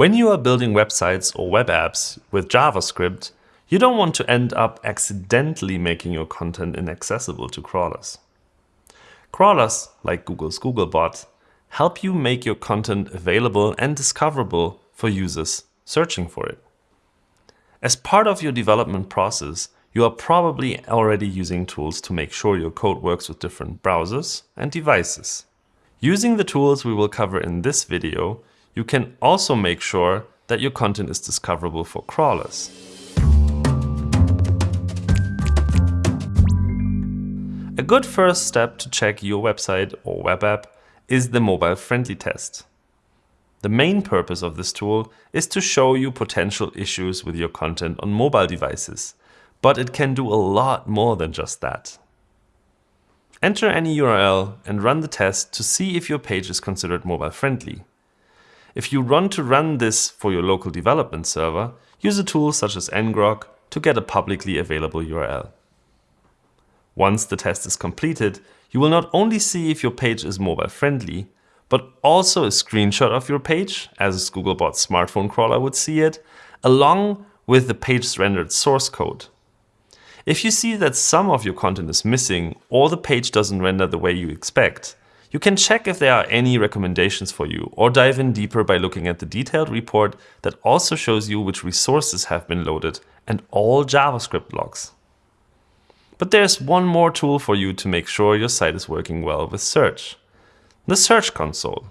When you are building websites or web apps with JavaScript, you don't want to end up accidentally making your content inaccessible to crawlers. Crawlers, like Google's Googlebot, help you make your content available and discoverable for users searching for it. As part of your development process, you are probably already using tools to make sure your code works with different browsers and devices. Using the tools we will cover in this video, you can also make sure that your content is discoverable for crawlers. A good first step to check your website or web app is the mobile friendly test. The main purpose of this tool is to show you potential issues with your content on mobile devices, but it can do a lot more than just that. Enter any URL and run the test to see if your page is considered mobile friendly. If you want to run this for your local development server, use a tool such as ngrok to get a publicly available URL. Once the test is completed, you will not only see if your page is mobile friendly, but also a screenshot of your page, as Googlebot's smartphone crawler would see it, along with the page's rendered source code. If you see that some of your content is missing or the page doesn't render the way you expect, you can check if there are any recommendations for you or dive in deeper by looking at the detailed report that also shows you which resources have been loaded and all JavaScript logs. But there's one more tool for you to make sure your site is working well with search the Search Console.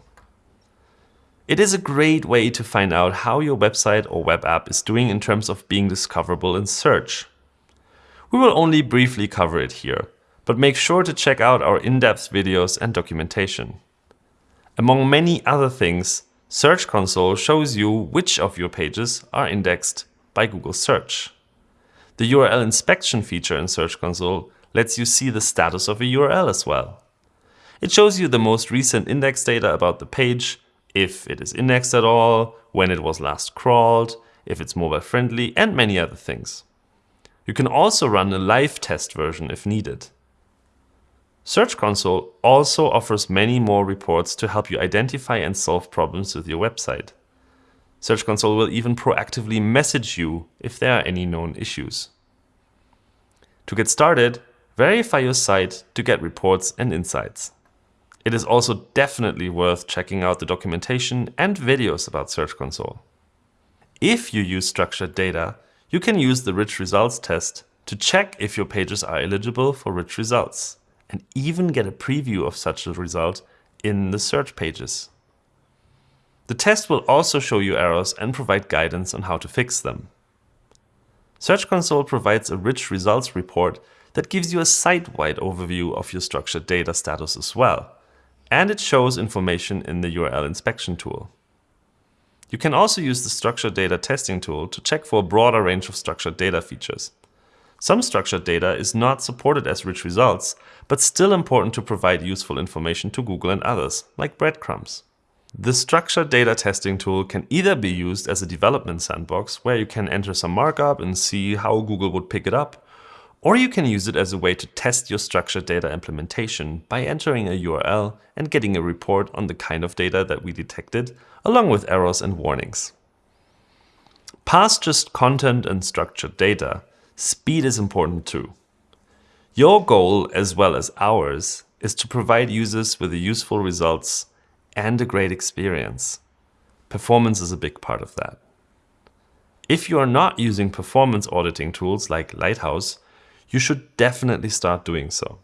It is a great way to find out how your website or web app is doing in terms of being discoverable in search. We will only briefly cover it here, but make sure to check out our in-depth videos and documentation. Among many other things, Search Console shows you which of your pages are indexed by Google Search. The URL inspection feature in Search Console lets you see the status of a URL as well. It shows you the most recent index data about the page, if it is indexed at all, when it was last crawled, if it's mobile friendly, and many other things. You can also run a live test version if needed. Search Console also offers many more reports to help you identify and solve problems with your website. Search Console will even proactively message you if there are any known issues. To get started, verify your site to get reports and insights. It is also definitely worth checking out the documentation and videos about Search Console. If you use structured data, you can use the rich results test to check if your pages are eligible for rich results and even get a preview of such a result in the search pages. The test will also show you errors and provide guidance on how to fix them. Search Console provides a rich results report that gives you a site-wide overview of your structured data status as well, and it shows information in the URL inspection tool. You can also use the structured data testing tool to check for a broader range of structured data features. Some structured data is not supported as rich results, but still important to provide useful information to Google and others, like breadcrumbs. The structured data testing tool can either be used as a development sandbox, where you can enter some markup and see how Google would pick it up, or you can use it as a way to test your structured data implementation by entering a URL and getting a report on the kind of data that we detected, along with errors and warnings. Past just content and structured data, speed is important too. Your goal, as well as ours, is to provide users with useful results and a great experience. Performance is a big part of that. If you are not using performance auditing tools like Lighthouse, you should definitely start doing so.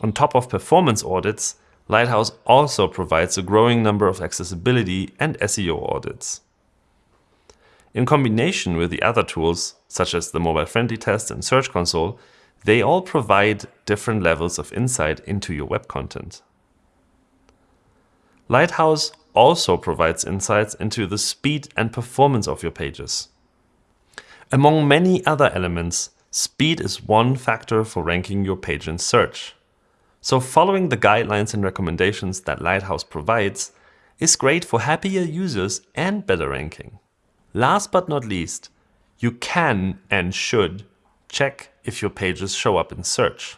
On top of performance audits, Lighthouse also provides a growing number of accessibility and SEO audits. In combination with the other tools, such as the mobile-friendly test and Search Console, they all provide different levels of insight into your web content. Lighthouse also provides insights into the speed and performance of your pages. Among many other elements, Speed is one factor for ranking your page in search. So following the guidelines and recommendations that Lighthouse provides is great for happier users and better ranking. Last but not least, you can and should check if your pages show up in search.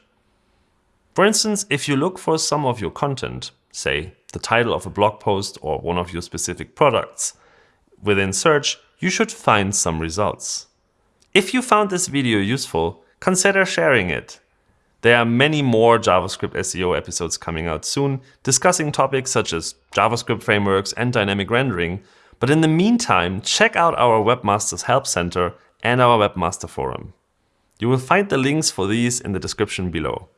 For instance, if you look for some of your content, say the title of a blog post or one of your specific products, within search, you should find some results. If you found this video useful, consider sharing it. There are many more JavaScript SEO episodes coming out soon, discussing topics such as JavaScript frameworks and dynamic rendering, but in the meantime, check out our Webmasters Help Center and our Webmaster Forum. You will find the links for these in the description below.